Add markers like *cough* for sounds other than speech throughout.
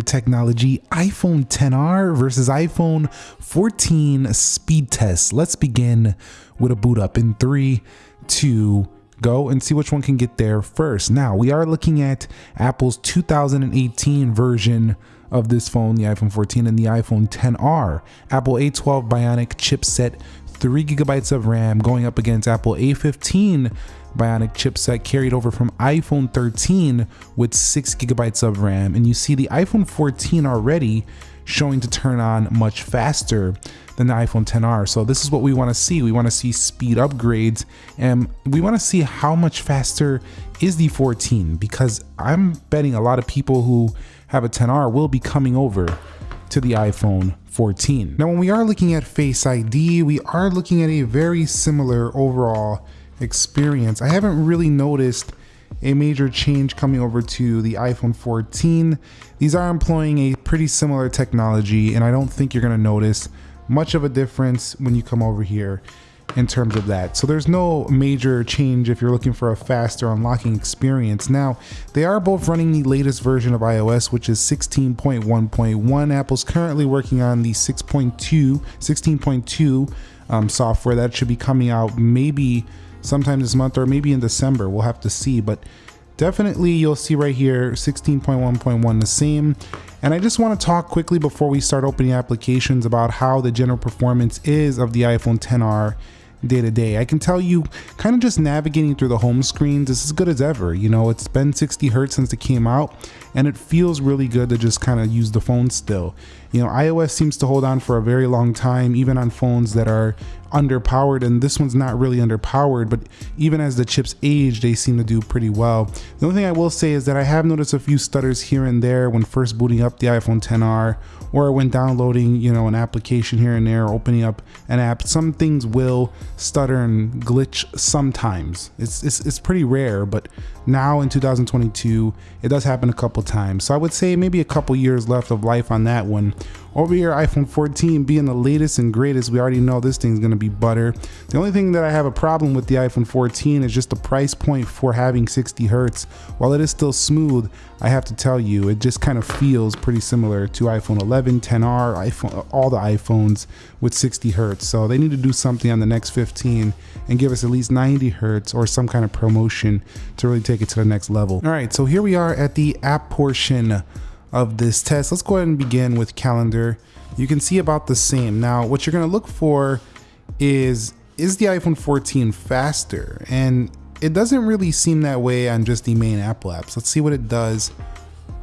technology iPhone 10R versus iPhone 14 speed test. Let's begin with a boot up in three, two, go and see which one can get there first. Now we are looking at Apple's 2018 version of this phone, the iPhone 14 and the iPhone 10R. Apple A12 Bionic chipset, 3 gigabytes of RAM going up against Apple A15 Bionic chipset carried over from iPhone 13 with 6 gigabytes of RAM. And you see the iPhone 14 already showing to turn on much faster than the iPhone 10R. So this is what we want to see. We want to see speed upgrades and we want to see how much faster is the 14 because I'm betting a lot of people who have a 10R will be coming over to the iPhone 14. Now when we are looking at Face ID, we are looking at a very similar overall experience. I haven't really noticed a major change coming over to the iPhone 14. These are employing a pretty similar technology and I don't think you're gonna notice much of a difference when you come over here in terms of that. So there's no major change if you're looking for a faster unlocking experience. Now, they are both running the latest version of iOS, which is 16.1.1. Apple's currently working on the 6.2, 16.2 um, software that should be coming out maybe sometime this month or maybe in December. We'll have to see, but definitely you'll see right here 16.1.1 the same. And I just want to talk quickly before we start opening applications about how the general performance is of the iPhone 10R day to day. I can tell you, kind of just navigating through the home screens is as good as ever. You know, it's been 60 hertz since it came out, and it feels really good to just kind of use the phone still. You know, iOS seems to hold on for a very long time, even on phones that are underpowered and this one's not really underpowered but even as the chips age they seem to do pretty well the only thing i will say is that i have noticed a few stutters here and there when first booting up the iphone 10r or when downloading you know an application here and there opening up an app some things will stutter and glitch sometimes. It's it's, it's pretty rare but now in 2022 it does happen a couple times. So i would say maybe a couple years left of life on that one over here, iPhone 14 being the latest and greatest, we already know this thing's gonna be butter. The only thing that I have a problem with the iPhone 14 is just the price point for having 60 hertz. While it is still smooth, I have to tell you, it just kind of feels pretty similar to iPhone 11, 10R, iPhone, all the iPhones with 60 hertz. So they need to do something on the next 15 and give us at least 90 hertz or some kind of ProMotion to really take it to the next level. All right, so here we are at the app portion of this test. Let's go ahead and begin with calendar. You can see about the same. Now, what you're gonna look for is, is the iPhone 14 faster? And it doesn't really seem that way on just the main Apple apps. Let's see what it does.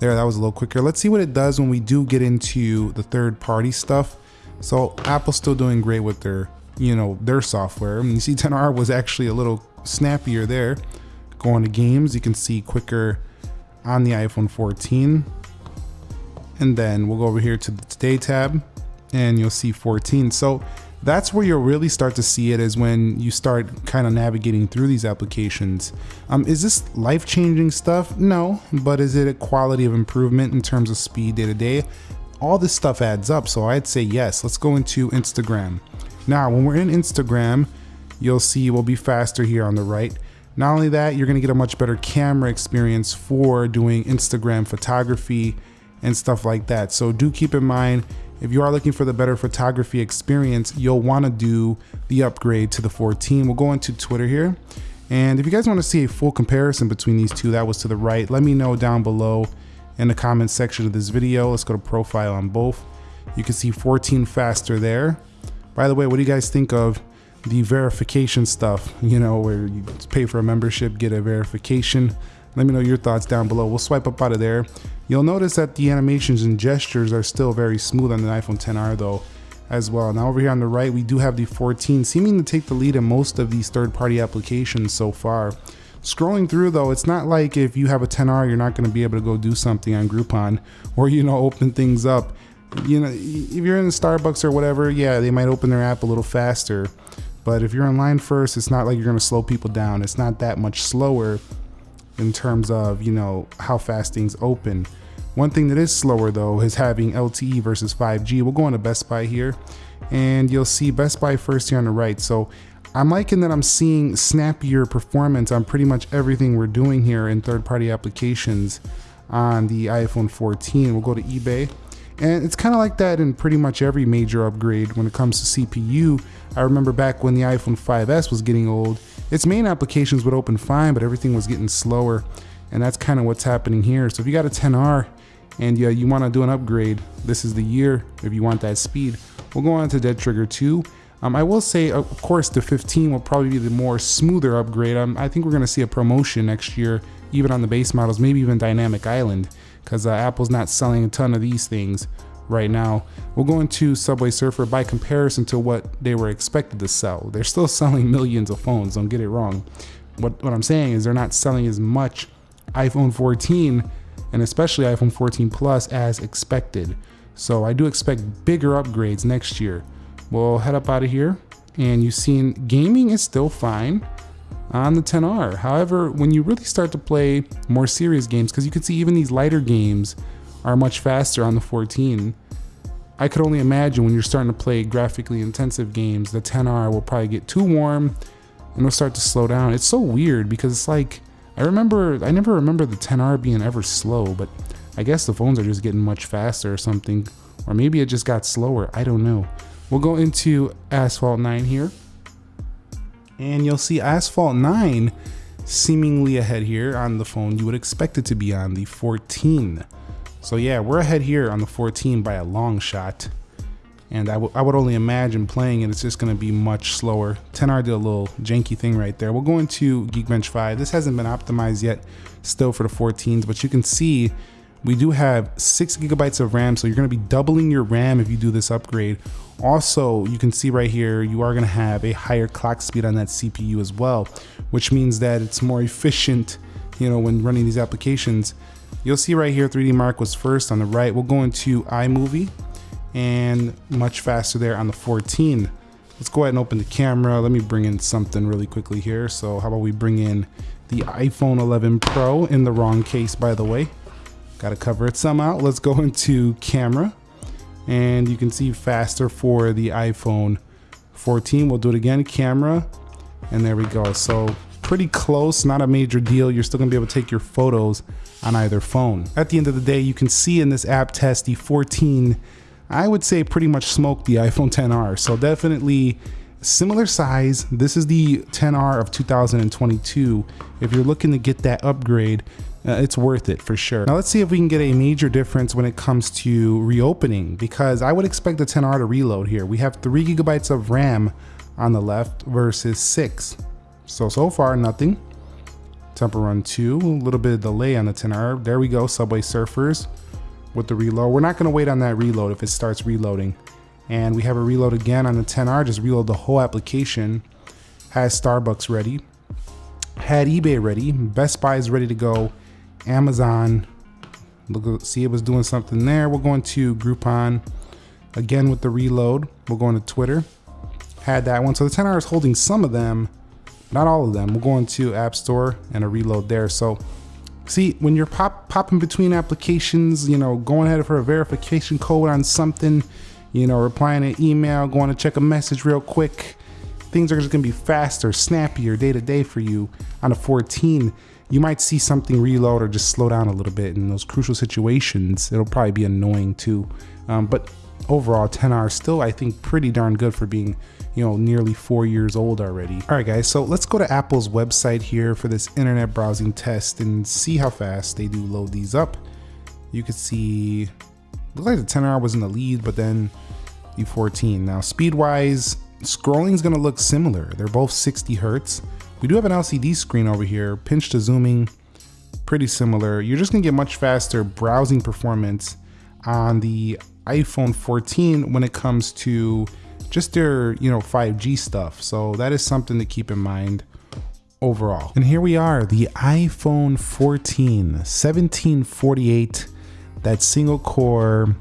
There, that was a little quicker. Let's see what it does when we do get into the third party stuff. So Apple's still doing great with their, you know, their software. And you see *laughs* 10R was actually a little snappier there. Going to games, you can see quicker on the iPhone 14 and then we'll go over here to the today tab and you'll see 14. So that's where you'll really start to see it is when you start kind of navigating through these applications. Um, is this life-changing stuff? No, but is it a quality of improvement in terms of speed day to day? All this stuff adds up, so I'd say yes. Let's go into Instagram. Now, when we're in Instagram, you'll see we'll be faster here on the right. Not only that, you're gonna get a much better camera experience for doing Instagram photography and stuff like that. So do keep in mind, if you are looking for the better photography experience, you'll want to do the upgrade to the 14. We'll go into Twitter here. And if you guys want to see a full comparison between these two, that was to the right, let me know down below in the comment section of this video. Let's go to profile on both. You can see 14 faster there. By the way, what do you guys think of the verification stuff? You know, where you pay for a membership, get a verification. Let me know your thoughts down below. We'll swipe up out of there. You'll notice that the animations and gestures are still very smooth on the iPhone 10R though as well. Now over here on the right, we do have the 14 seeming to take the lead in most of these third-party applications so far. Scrolling through though, it's not like if you have a 10R, you're not gonna be able to go do something on Groupon or, you know, open things up. You know, if you're in Starbucks or whatever, yeah, they might open their app a little faster. But if you're online first, it's not like you're gonna slow people down. It's not that much slower in terms of, you know, how fast things open. One thing that is slower though is having LTE versus 5G. We'll go on to Best Buy here and you'll see Best Buy first here on the right. So I'm liking that I'm seeing snappier performance on pretty much everything we're doing here in third party applications on the iPhone 14. We'll go to eBay. And it's kind of like that in pretty much every major upgrade when it comes to CPU. I remember back when the iPhone 5S was getting old, its main applications would open fine, but everything was getting slower. And that's kind of what's happening here. So if you got a 10R and yeah, you want to do an upgrade, this is the year if you want that speed. We'll go on to Dead Trigger 2. Um, I will say, of course, the 15 will probably be the more smoother upgrade. Um, I think we're going to see a ProMotion next year, even on the base models, maybe even Dynamic Island, because uh, Apple's not selling a ton of these things right now. We'll go into Subway Surfer by comparison to what they were expected to sell. They're still *laughs* selling millions of phones, don't get it wrong. What, what I'm saying is they're not selling as much iPhone 14 and especially iPhone 14 Plus as expected. So I do expect bigger upgrades next year. We'll head up out of here and you've seen gaming is still fine on the 10R. However, when you really start to play more serious games, because you can see even these lighter games are much faster on the 14. I could only imagine when you're starting to play graphically intensive games, the 10R will probably get too warm and it'll start to slow down. It's so weird because it's like, I remember, I never remember the 10R being ever slow, but I guess the phones are just getting much faster or something. Or maybe it just got slower. I don't know. We'll go into Asphalt 9 here. And you'll see Asphalt 9 seemingly ahead here on the phone. You would expect it to be on the 14. So yeah, we're ahead here on the 14 by a long shot. And I, I would only imagine playing it, it's just gonna be much slower. 10R did a little janky thing right there. We'll go into Geekbench 5. This hasn't been optimized yet still for the 14s, but you can see we do have six gigabytes of RAM, so you're gonna be doubling your RAM if you do this upgrade. Also, you can see right here, you are gonna have a higher clock speed on that CPU as well, which means that it's more efficient, you know, when running these applications. You'll see right here, 3D Mark was first on the right. We'll go into iMovie and much faster there on the 14. Let's go ahead and open the camera. Let me bring in something really quickly here. So how about we bring in the iPhone 11 Pro in the wrong case, by the way. Got to cover it somehow. Let's go *laughs* into camera and you can see faster for the iPhone 14. We'll do it again, camera, and there we go. So pretty close, not a major deal. You're still gonna be able to take your photos on either phone. At the end of the day, you can see in this app test, the 14, I would say pretty much smoked the iPhone 10R. So definitely similar size. This is the 10R of 2022. If you're looking to get that upgrade, uh, it's worth it for sure. Now let's see if we can get a major difference when it comes to reopening because I would expect the 10R to reload here. We have three gigabytes of RAM on the left versus six. So, so far nothing. Temple Run 2, a little bit of delay on the 10R. There we go, Subway Surfers with the reload. We're not gonna wait on that reload if it starts reloading. And we have a reload again on the 10R, just reload the whole application. Has Starbucks ready. Had eBay ready. Best Buy is ready to go. Amazon. Look, see it was doing something there. We're going to Groupon again with the reload. We're going to Twitter. Had that one. So the 10R is holding some of them, not all of them. We're going to App Store and a reload there. So see, when you're pop popping between applications, you know, going ahead for a verification code on something, you know, replying an email, going to check a message real quick, things are just gonna be faster, snappier day to day for you on a 14 you might see something reload or just slow down a little bit in those crucial situations. It'll probably be annoying too. Um, but overall, 10R is still, I think, pretty darn good for being, you know, nearly four years old already. All right, guys, so let's go to Apple's website here for this internet browsing test and see how fast they do load these up. You can see, looks like the 10R was in the lead, but then the 14. Now, speed-wise, scrolling is gonna look similar. They're both 60 hertz. We do have an LCD screen over here, pinch to zooming, pretty similar. You're just gonna get much faster browsing performance on the iPhone 14 when it comes to just their, you know, 5G stuff. So that is something to keep in mind overall. And here we are, the iPhone 14, 1748, that single core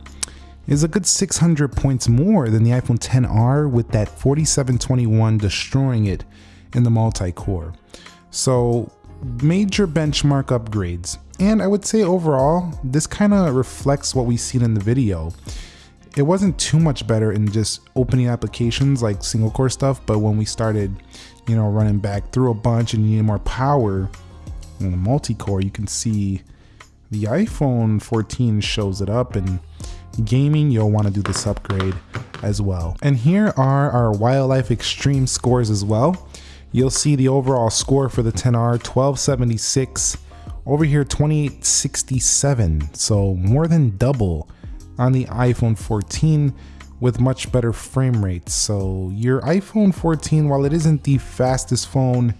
is a good 600 points more than the iPhone 10R with that 4721 destroying it in the multi-core. So major benchmark upgrades. And I would say overall, this kind of reflects what we've seen in the video. It wasn't too much better in just opening applications like single core stuff, but when we started, you know, running back through a bunch and you need more power in the multi-core, you can see the iPhone 14 shows it up and gaming, you'll want to do this upgrade as well. And here are our Wildlife Extreme scores as well. You'll see the overall score for the 10R 1276, over here 2867, so more than double on the iPhone 14 with much better frame rates. So your iPhone 14, while it isn't the fastest phone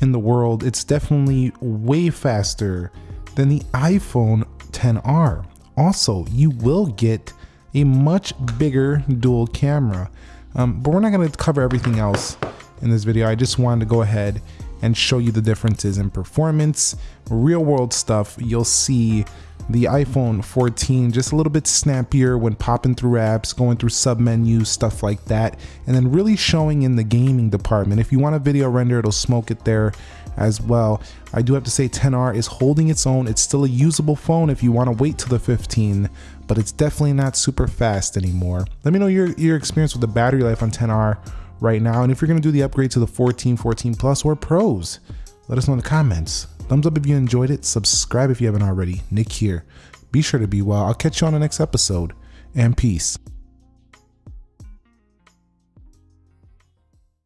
in the world, it's definitely way faster than the iPhone 10R. Also, you will get a much bigger dual camera. Um, but we're not going to cover everything else in this video. I just wanted to go ahead and show you the differences in performance, real world stuff. You'll see the iPhone 14 just a little bit snappier when popping through apps, going through sub menus, stuff like that, and then really showing in the gaming department. If you want a video render, it'll smoke it there as well. I do have to say 10R is holding its own. It's still a usable phone if you want to wait till the 15, but it's definitely not super fast anymore. Let me know your, your experience with the battery life on 10R right now, and if you're to do the upgrade to the 14, 14 Plus, or Pros, let us know in the comments. Thumbs up if you enjoyed it. Subscribe if you haven't already. Nick here. Be sure to be well. I'll catch you on the next episode. And peace.